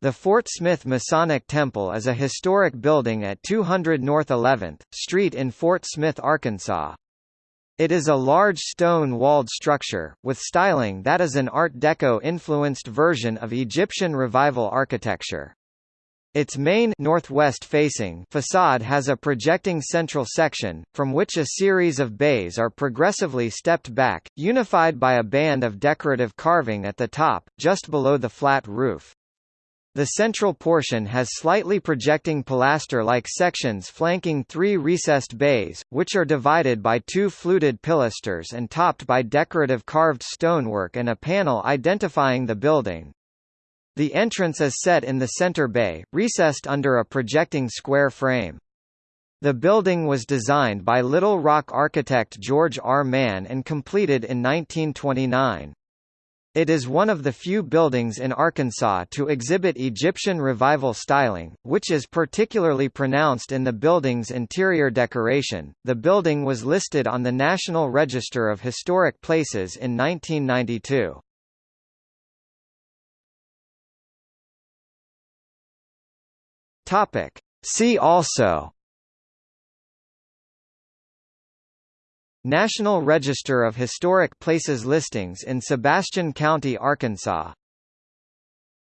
The Fort Smith Masonic Temple is a historic building at 200 North 11th Street in Fort Smith, Arkansas. It is a large stone-walled structure, with styling that is an Art Deco-influenced version of Egyptian Revival architecture. Its main northwest-facing facade has a projecting central section, from which a series of bays are progressively stepped back, unified by a band of decorative carving at the top, just below the flat roof. The central portion has slightly projecting pilaster-like sections flanking three recessed bays, which are divided by two fluted pilasters and topped by decorative carved stonework and a panel identifying the building. The entrance is set in the center bay, recessed under a projecting square frame. The building was designed by Little Rock architect George R. Mann and completed in 1929. It is one of the few buildings in Arkansas to exhibit Egyptian Revival styling, which is particularly pronounced in the building's interior decoration. The building was listed on the National Register of Historic Places in 1992. Topic: See also National Register of Historic Places listings in Sebastian County, Arkansas